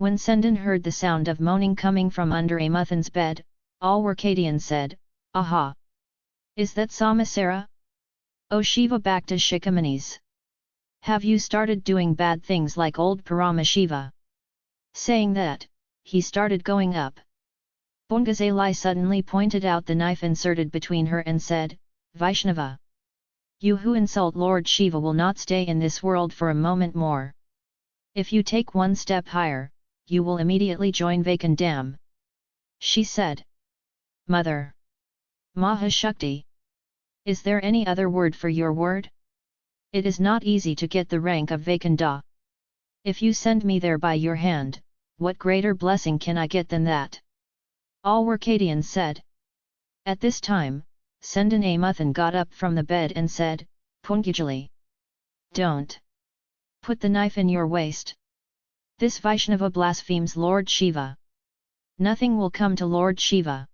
When Sendan heard the sound of moaning coming from under Amuthan's bed, Alwarkadian said, Aha! Is that Samasara? O Shiva Bhakta Shikamanis! Have you started doing bad things like old Paramashiva? Saying that, he started going up. Pongazalai suddenly pointed out the knife inserted between her and said, Vaishnava! You who insult Lord Shiva will not stay in this world for a moment more. If you take one step higher, you will immediately join Vaikundam. She said. Mother! Mahashakti! Is there any other word for your word? It is not easy to get the rank of Vaikunda. If you send me there by your hand, what greater blessing can I get than that? Alwarkadian said. At this time, Sendan Amuthan got up from the bed and said, Pungajali. Don't. Put the knife in your waist. This Vaishnava blasphemes Lord Shiva. Nothing will come to Lord Shiva.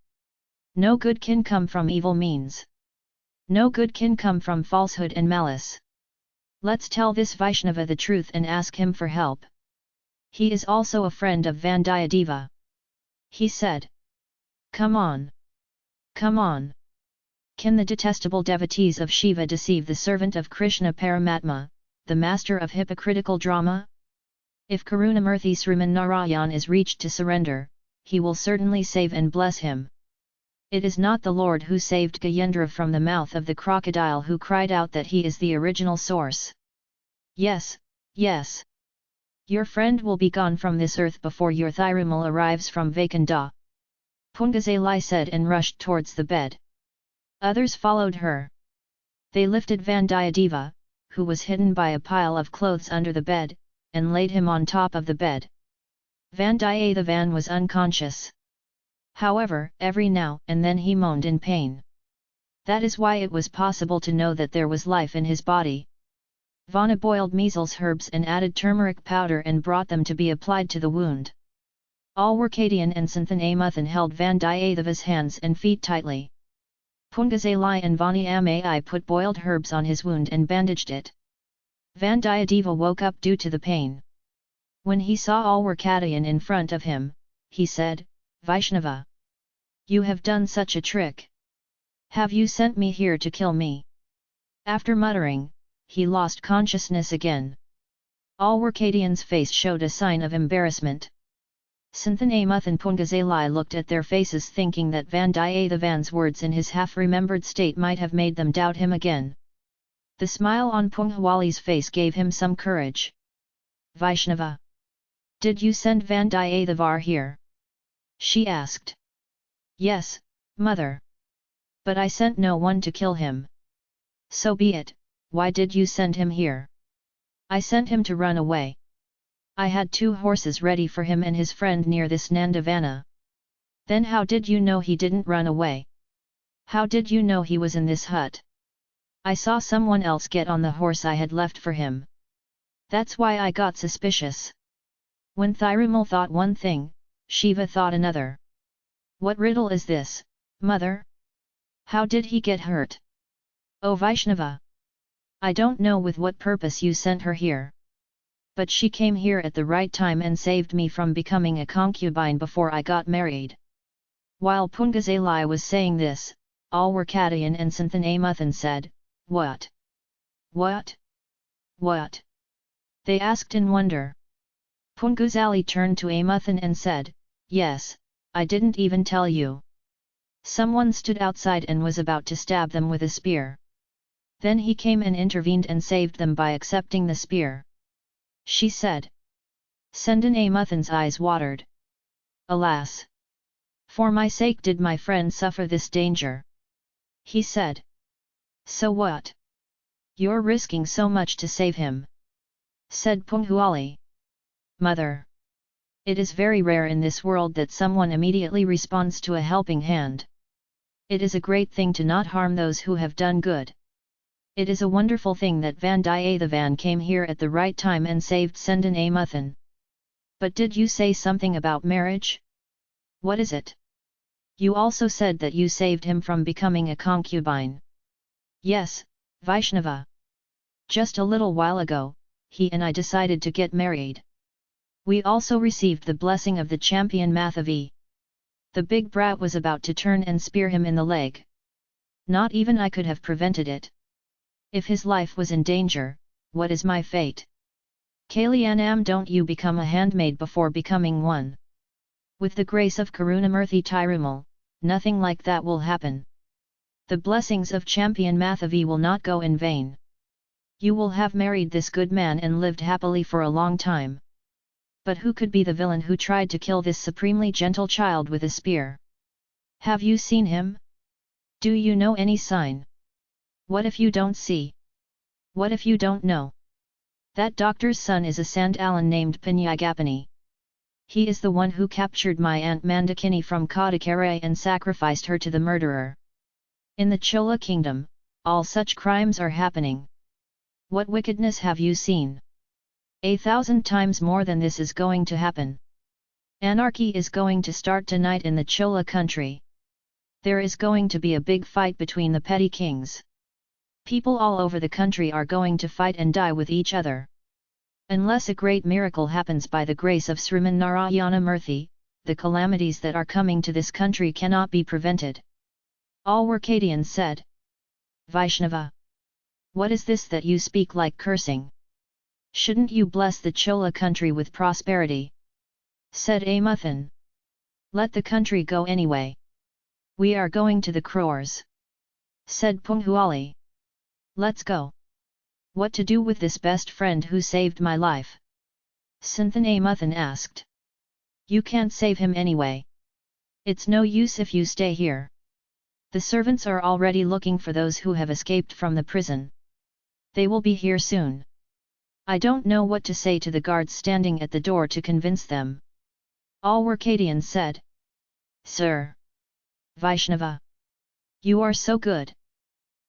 No good can come from evil means. No good can come from falsehood and malice. Let's tell this Vaishnava the truth and ask him for help. He is also a friend of Vandiyadeva. He said. Come on. Come on. Can the detestable devotees of Shiva deceive the servant of Krishna Paramatma, the master of hypocritical drama? If Karunamurthy Sriman Narayan is reached to surrender, he will certainly save and bless him. It is not the Lord who saved Gajendra from the mouth of the crocodile who cried out that he is the original source. Yes, yes. Your friend will be gone from this earth before your Thirumal arrives from Vaikunda. Pungazalai said and rushed towards the bed. Others followed her. They lifted Vandiyadeva, who was hidden by a pile of clothes under the bed, and laid him on top of the bed. Vandiyathevan was unconscious. However, every now and then he moaned in pain. That is why it was possible to know that there was life in his body. Vana boiled measles herbs and added turmeric powder and brought them to be applied to the wound. Alwarkadian and Sendan Amuthan held Vandiyatheva's hands and feet tightly. Pungazalai and Vani Ammai put boiled herbs on his wound and bandaged it. Vandiyadeva woke up due to the pain. When he saw Alwarkadian in front of him, he said, Vaishnava! You have done such a trick! Have you sent me here to kill me? After muttering, he lost consciousness again. All Alwarkadian's face showed a sign of embarrassment. Santanamuth and Pungazalai looked at their faces thinking that Vandiyathevan's words in his half-remembered state might have made them doubt him again. The smile on Punghwali's face gave him some courage. Vaishnava! Did you send Vandiyathevar here? She asked. Yes, mother. But I sent no one to kill him. So be it, why did you send him here? I sent him to run away. I had two horses ready for him and his friend near this Nandavana. Then how did you know he didn't run away? How did you know he was in this hut? I saw someone else get on the horse I had left for him. That's why I got suspicious. When Thirumal thought one thing, Shiva thought another. What riddle is this, mother? How did he get hurt? O Vaishnava! I don't know with what purpose you sent her here. But she came here at the right time and saved me from becoming a concubine before I got married. While Pungazalai was saying this, Alwarkadian and Sendan Amuthan said, What? What? What? They asked in wonder. Punguzali turned to Amuthan and said, Yes, I didn't even tell you. Someone stood outside and was about to stab them with a spear. Then he came and intervened and saved them by accepting the spear. She said. Sendan Amuthan's eyes watered. Alas! For my sake did my friend suffer this danger. He said. So what? You're risking so much to save him. Said Punghuali. Mother! It is very rare in this world that someone immediately responds to a helping hand. It is a great thing to not harm those who have done good. It is a wonderful thing that Vandiyathevan came here at the right time and saved Sendan Amuthan. But did you say something about marriage? What is it? You also said that you saved him from becoming a concubine. Yes, Vaishnava. Just a little while ago, he and I decided to get married. We also received the blessing of the Sembiyan Madevi. The big brat was about to turn and spear him in the leg. Not even I could have prevented it. If his life was in danger, what is my fate? Kalyanam don't you become a handmaid before becoming one. With the grace of Karunamurthy Tirumal, nothing like that will happen. The blessings of Sembiyan Madevi will not go in vain. You will have married this good man and lived happily for a long time. But who could be the villain who tried to kill this supremely gentle child with a spear? Have you seen him? Do you know any sign? What if you don't see? What if you don't know? That doctor's son is a Sandalan named Pinakapani. He is the one who captured my aunt Mandakini from Kodikkarai and sacrificed her to the murderer. In the Chola kingdom, all such crimes are happening. What wickedness have you seen? A thousand times more than this is going to happen. Anarchy is going to start tonight in the Chola country. There is going to be a big fight between the petty kings. People all over the country are going to fight and die with each other. Unless a great miracle happens by the grace of Sriman Narayana Murthy, the calamities that are coming to this country cannot be prevented. Alwarkadians said. Vaishnava. What is this that you speak like cursing? Shouldn't you bless the Chola country with prosperity? Said Amuthan. Let the country go anyway. We are going to the crores. Said Punghuali. Let's go. What to do with this best friend who saved my life? Sendan Amuthan asked. You can't save him anyway. It's no use if you stay here. The servants are already looking for those who have escaped from the prison. They will be here soon. I don't know what to say to the guards standing at the door to convince them. Alwarkadians said. Sir! Vaishnava! You are so good!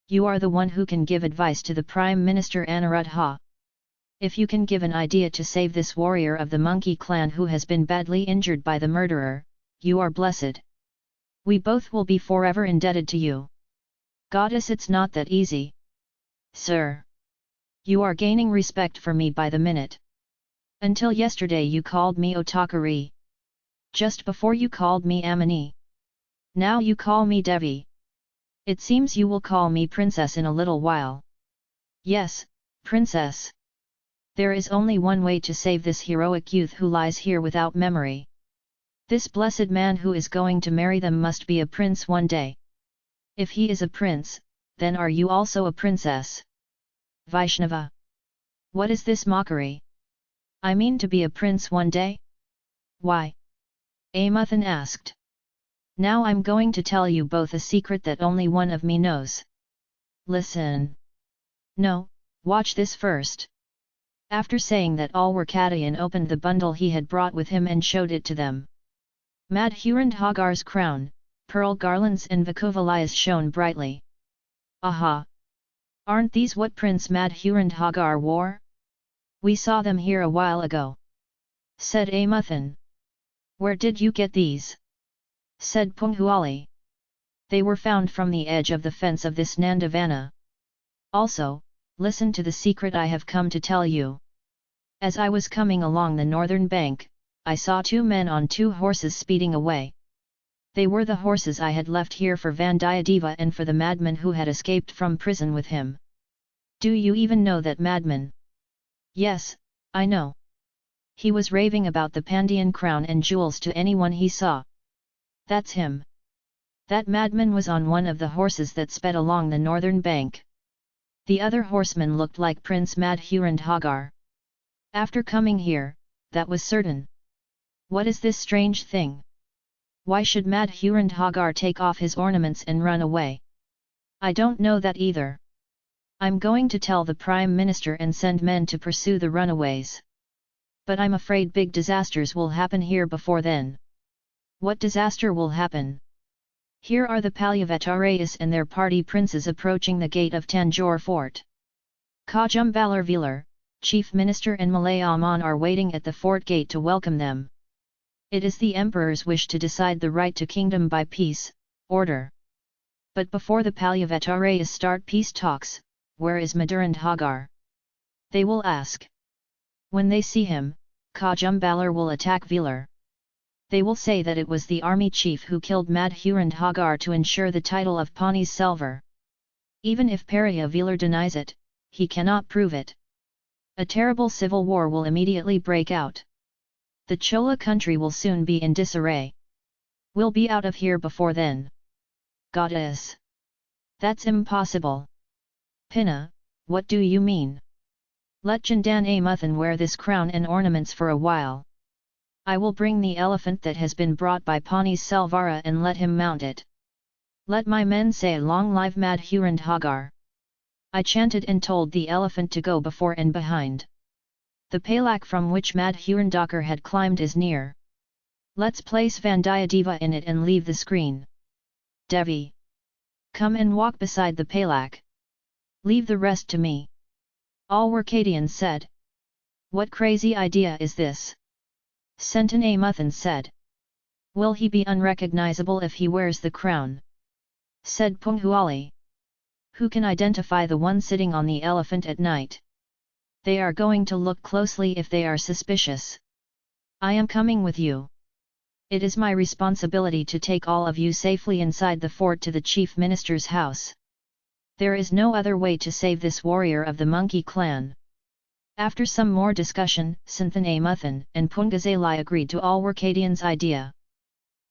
You are the one who can give advice to the Prime Minister Anuruddha. If you can give an idea to save this warrior of the monkey clan who has been badly injured by the murderer, you are blessed. We both will be forever indebted to you. Goddess it's not that easy. Sir! You are gaining respect for me by the minute. Until yesterday you called me Otakari. Just before you called me Amini. Now you call me Devi. It seems you will call me princess in a little while. Yes, princess. There is only one way to save this heroic youth who lies here without memory. This blessed man who is going to marry them must be a prince one day. If he is a prince, then are you also a princess? Vaishnava. What is this mockery? I mean to be a prince one day? Why? Amuthan asked. Now I'm going to tell you both a secret that only one of me knows. Listen. No, watch this first. After saying that Alwarkadian opened the bundle he had brought with him and showed it to them. Madhurandhagar's crown, pearl garlands and Vakuvalayas shone brightly. Aha! Aren't these what Prince Madhurandhagar wore? We saw them here a while ago. Said Amuthan. Where did you get these? Said Punghuali. They were found from the edge of the fence of this Nandavana. Also, listen to the secret I have come to tell you. As I was coming along the northern bank, I saw two men on two horses speeding away. They were the horses I had left here for Vandiyadeva and for the madman who had escaped from prison with him. Do you even know that madman? Yes, I know. He was raving about the Pandian crown and jewels to anyone he saw. That's him. That madman was on one of the horses that sped along the northern bank. The other horseman looked like Prince Madhurandhagar. After coming here, that was certain. What is this strange thing? Why should Madhurandhagar take off his ornaments and run away? I don't know that either. I'm going to tell the Prime Minister and send men to pursue the runaways. But I'm afraid big disasters will happen here before then. What disaster will happen? Here are the Palyavattarayas and their party princes approaching the gate of Tanjore fort. Kajum Kajumbalar Chief Minister and Malayaman are waiting at the fort gate to welcome them. It is the emperor's wish to decide the right to kingdom by peace, order. But before the Palyavattarayas start peace talks, where is Madhurandhagar? They will ask. When they see him, Kajumbalar will attack Velar. They will say that it was the army chief who killed Madhurandhagar to ensure the title of Pani's Selvar. Even if Periya Velar denies it, he cannot prove it. A terrible civil war will immediately break out. The Chola country will soon be in disarray. We'll be out of here before then. Goddess! That's impossible. Pinna, what do you mean? Let Sendan Amuthan wear this crown and ornaments for a while. I will bring the elephant that has been brought by Pawnee's Selvarra and let him mount it. Let my men say long live Madhurandhagar. I chanted and told the elephant to go before and behind. The palak from which Madhurandhagar had climbed is near. Let's place Vandiyadeva in it and leave the screen. Devi. Come and walk beside the palak. Leave the rest to me. Alwarkadians said. What crazy idea is this? Sendan Amuthan said. Will he be unrecognizable if he wears the crown? Said Punghuali. Who can identify the one sitting on the elephant at night? They are going to look closely if they are suspicious. I am coming with you. It is my responsibility to take all of you safely inside the fort to the chief minister's house. There is no other way to save this warrior of the monkey clan. After some more discussion, Sendan Amuthan and Pungazalai agreed to Alwarkadian's idea.